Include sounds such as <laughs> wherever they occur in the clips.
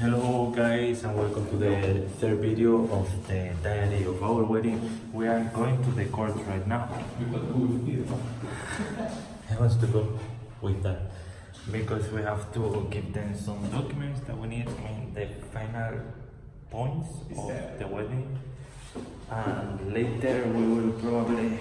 Hello guys and welcome to the third video of the diary of our wedding. We are going to the court right now. <laughs> I want to go with that because we have to give them some documents that we need, I mean the final points of the wedding. And later we will probably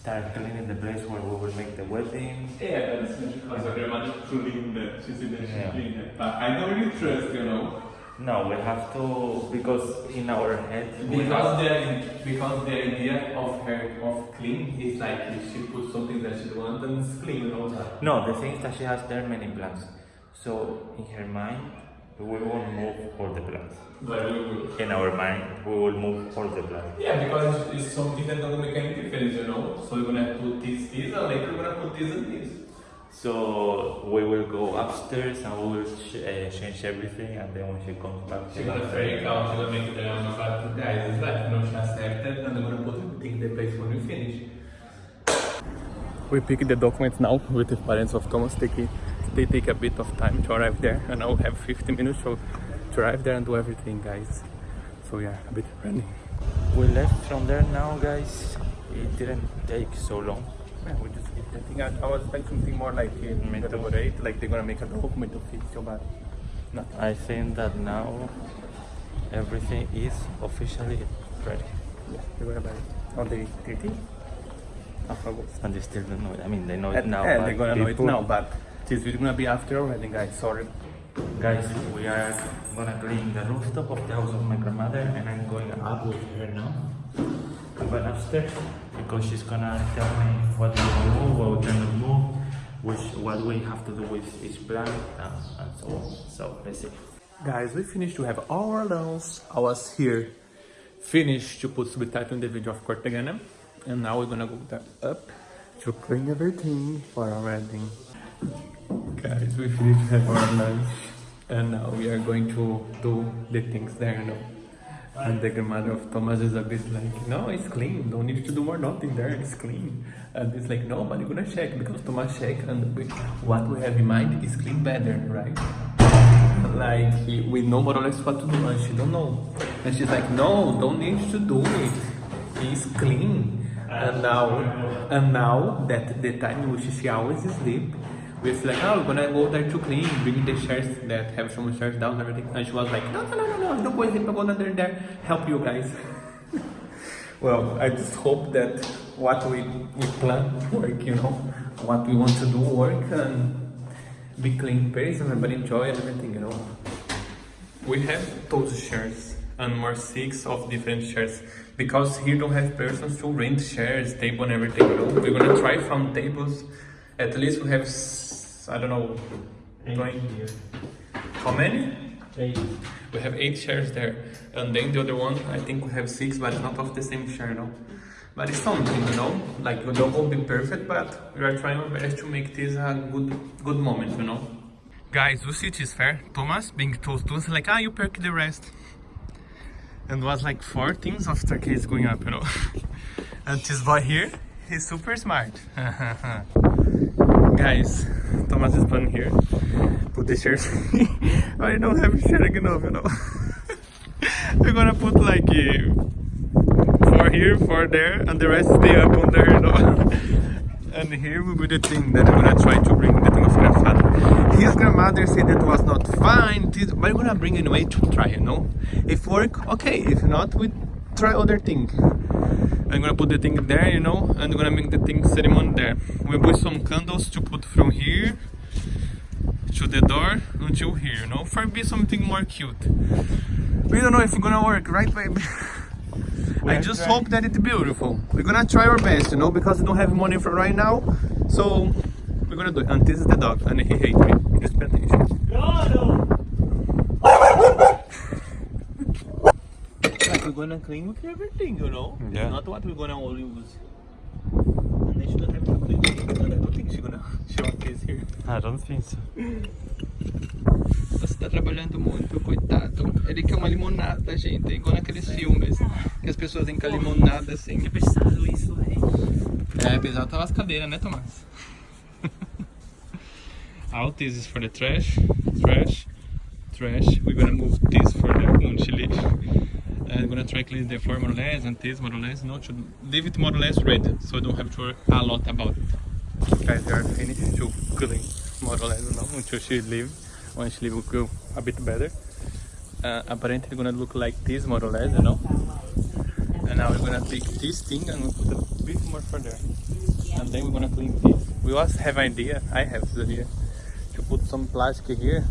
start cleaning the place where we will make the wedding. Yeah, that's because I very much clean that she's in the Yeah. clean it. But I don't really trust, you know. No, we have to because in our head Because the because the idea of her of clean is like if she puts something that she don't and it's clean, you know. no the thing is that she has there many plans. So in her mind we won't move all the plans. But we will. In our mind we will move all the plans. Yeah, because it's, it's something that doesn't make any difference, you know. So we're gonna put this, this, and later we're gonna put this and this. So we will go upstairs and we will ch- uh, change everything and then when she comes back She's gonna freak out, she's gonna make the drama, but guys, it's like, you no, she accepted, and I'm gonna put everything in the place when we finish. We pick the documents now with the parents of Thomas. They, ke- they take a bit of time to arrive there, and I'll have 15 minutes to, to arrive there and do everything, guys. So yeah, a bit running. We left from there now guys. It didn't take so long. Yeah, we just that thing. I, I was expecting something more like too. elaborate, like they're gonna make a document official, but not. I think that now everything is officially ready. Yeah, they're gonna buy it on the 13th of August. And they still don't know it. I mean they know it And, now. and they're gonna know it now, but this is gonna be after already, guys. Sorry. Guys, we are gonna clean the rooftop of the house of my grandmother and I'm going up with her now. I'm going upstairs because she's gonna tell me what we can move, what we cannot move, which what we have to do with each plant and, and so on. So let's see. Guys, we finished to have our dance. I was here finished to put subtitle in the video of Cortegana. And now we're gonna go up to clean everything for our wedding. Guys, we finished our lunch. And now we are going to do the things there, you know. And the grandmother of Thomas is a bit like, no, it's clean. Don't need to do more nothing there. It's clean. And it's like, no, but you're gonna check because Thomas check and we, what we have in mind is clean better, right? like we know more or less what to do and she don't know and she's like no don't need to do it it's clean and now and now that the time which she always sleep we're like oh we're gonna go there to clean bring the chairs that have some chairs down and everything and she was like no no no no no don't go I'm going under there help you guys <laughs> well I just hope that what we, we plan work you know what we want to do work and be clean place and everybody enjoy and everything, you know. We have those shares and more six of different shares because here don't have persons to rent shares, table and everything, you know. We're gonna try from tables. At least we have, I don't know, 20. How many? Eight. We have eight shares there, and then the other one, I think we have six, but it's not of the same share, no. But it's something, you know. Like we don't won't be perfect, but we are trying our best to make this a good, good moment, you know. Guys, we see it is fair. Thomas being told to us like, ah, you perk the rest, and was like four things of staircase going up, you know. <laughs> and this boy here, he's super smart. <laughs> Guys, Thomas is playing here. Put the chairs. <laughs> I don't have sharing enough, <laughs> you know. We're gonna put like uh, four here, four there, and the rest stay up on there, you know. <laughs> and here will be the thing that I'm gonna try to bring the thing of grandfather. His grandmother said that was not fine, but we're gonna bring anyway to try, you know. If work, okay. If not, we try other thing. I'm gonna put the thing there, you know, and we're gonna make the thing ceremony there. We put some candles to put from here to the door until here, you know, for be something more cute. We don't know if it's gonna work, right, baby? <laughs> I just trying. hope that it's beautiful. We're gonna try our best, you know, because we don't have money for right now. So we're gonna do it. And this is the dog, and he hates me. Just pay attention. Like we're gonna clean with everything, you know. Yeah. It's not what we're gonna all use. And they shouldn't have to clean I don't think she's gonna show this here. I don't think so. Você tá trabalhando muito, coitado. Ele quer uma limonada, gente. Igual naqueles filmes. Que as pessoas têm que a limonada assim. É pesado isso, velho. É, pesado tava as cadeiras, né, Tomás? <laughs> Out, this is for the trash. Trash. trash. We're gonna move this further when she leaves. I'm gonna try clean the floor more or less and this more or less. No, to leave it more or less red, so I don't have to worry a lot about it. Guys, we are finished to clean more or less now until she leave. When she leave, will go a bit better. Uh, apparently, gonna look like this more or less, you know. And now we're gonna take this thing and put a bit more further. And then we're gonna clean this. We also have idea, I have idea, to put some plastic here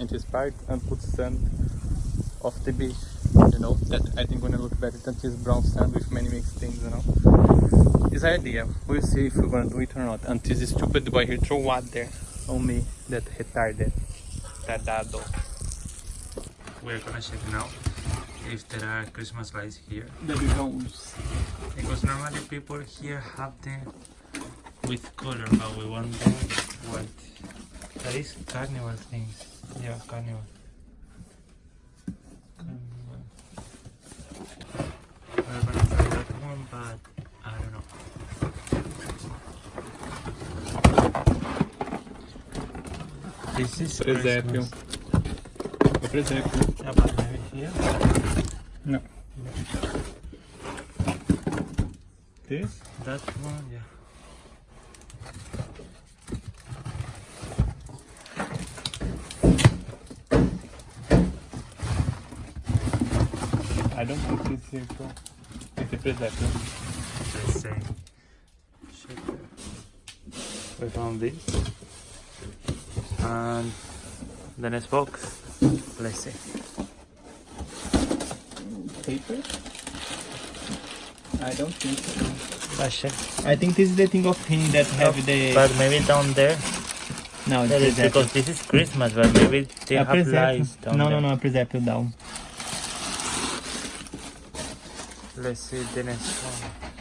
in this part and put sand of the beach. You know, that I think gonna look better than this brown sand with many mixed things, you know. It's an idea. We'll see if we're gonna do it or not. And this stupid boy here throw water on me, that retarded. Tardado. We're gonna check now if there are Christmas lights here. The becomes. Because normally people here have them with color, but we want them white. That is carnival things. Yeah. Carnival. We're gonna try that one, but I don't know. This is Presépio. Christmas. É presépio. Yeah, but maybe here. No. This? That one, yeah. I don't think this here too. It's a presépio. the same. Shaker. We found this. And the next box. Let's see. Paper? I don't think so. But. I think this is the thing of him that have oh, the. but maybe down there. no, That is because this is Christmas, but maybe they a have presépio. lights down No, there. no, no, a presépio down. Let's see the next one.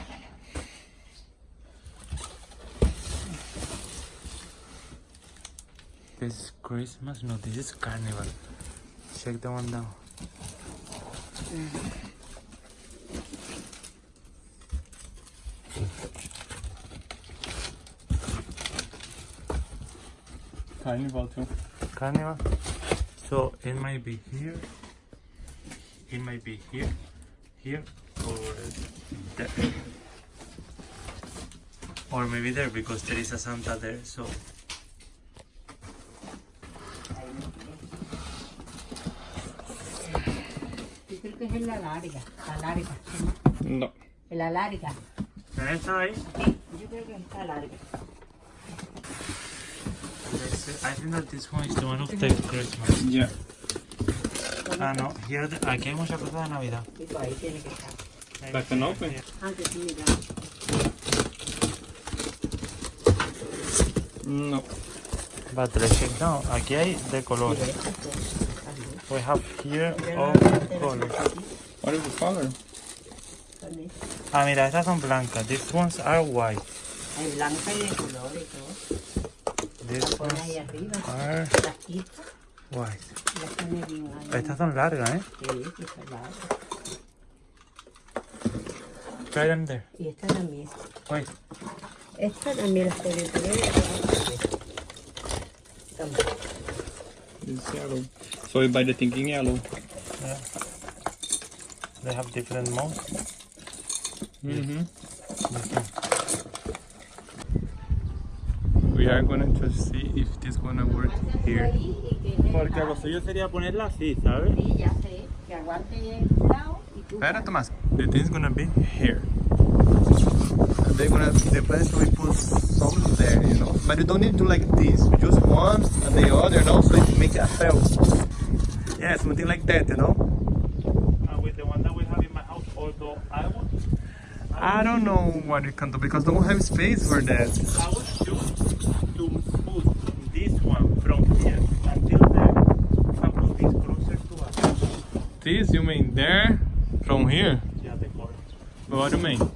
This is Christmas? No, this is Carnival. Check the one down. Carnival too. Carnival. So it might be here. It might be here, here, or there. Or maybe there because there is a Santa there. So Que es en la larga, la larga, No. en la larga. está ahí. Sí, yo creo que está larga. Let's see. I think that this one is the one of the Christmas. Yeah. Ah, no. Here, the- aquí hay muchas cosas de Navidad. Y por ahí tiene que estar. Like an open? Antes sí, mira. No. But let's check now. Aquí hay de colores. We have here all colors. What is the color? También. Ah, mira, estas son blancas. These ones are white. Hay blanca y de colores y todo. These Pone ahí ones arriba. are white. las pone bien ahí. Estas son largas, ¿eh? Sí, sí, está larga. Try them there. Y esta también. Wait. Esta también la estoy viendo. También. It's yellow. So you buy the thinking yellow. Yeah. They have different modes. Mm-hmm. We are gonna just see if this gonna work here. Porque lo suyo sería ponerla así, ¿sabes? Sí, ya sé. Que aguante el lado y tú. Espera, Tomás. The thing's gonna be here. And they're gonna, the plan is we put some there, you know. But you don't need to like this. Just one and the other, you know, so it make a cell. Yeah, something like that, you know. And with the one that we have in my house, although I would, I don't know what you can do because don't have space for that. I would choose to put this one from here until there and put this closer to us. This you mean there from here? Yeah, the cord. What do you mean?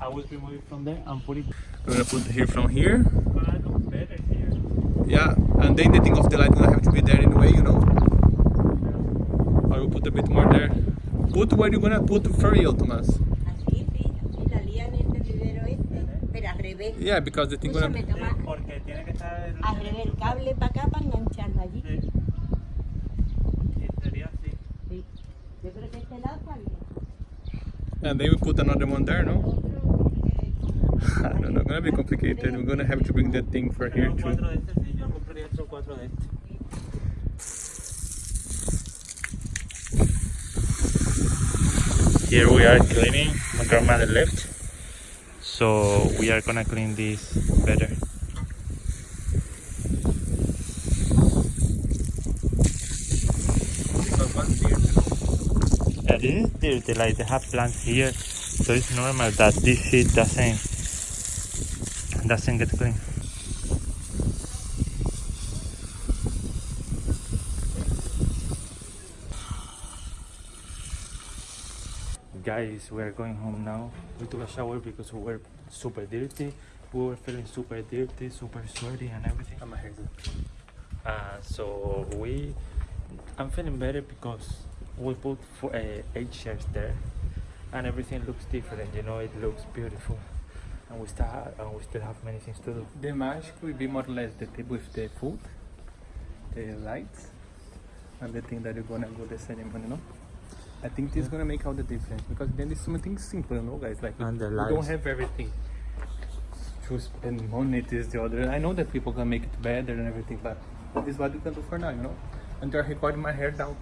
I would remove it from there and put it We're gonna put here from here. but I look better here. Yeah, and then the thing of the light gonna have to be there anyway, you know. I will put a bit more there. Put where you're gonna put for real, Thomas. Así, sí. Así la lían en el vivero este. Pero al revés. Yeah, because the thing gonna. toma. Porque tiene que estar el... Al revés, el cable para acá para engancharlo allí. Sí. este lado también. And then we put another one there, no? Otro, <laughs> I don't know, gonna be complicated. We're gonna have to bring that thing for here too. Here we are cleaning. My grandmother left, so we are gonna clean this better. Yeah, this is dirty. Like they have plants here, so it's normal that this shit doesn't doesn't get clean. Guys, we are going home now. We took a shower because we were super dirty. We were feeling super dirty, super sweaty, and everything. I'm a hair. Uh, so we, I'm feeling better because we put four, uh, eight chairs there, and everything looks different. You know, it looks beautiful, and we still have, and we still have many things to do. The magic will be more or less the table with the food, the lights, and the thing that you're gonna go the ceremony, no? I think this is gonna make all the difference because then it's something simple, you know, guys. Like we, And the we don't have everything to spend money. This the other. I know that people can make it better and everything, but this is what we can do for now, you know. And they're recording my hair down.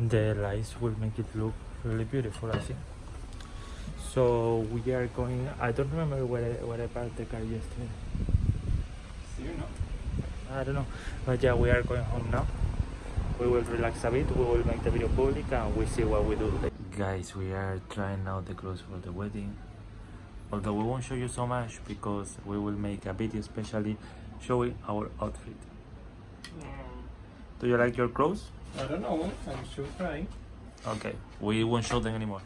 The lights will make it look really beautiful. I think. So we are going. I don't remember where I, where I parked the car yesterday. See you know. I don't know. But yeah, we are going home now. We will relax a bit, we will make the video public and we see what we do. Guys, we are trying out the clothes for the wedding. Although we won't show you so much because we will make a video especially showing our outfit. Do you like your clothes? I don't know. Eh? I'm still trying. Okay, we won't show them anymore.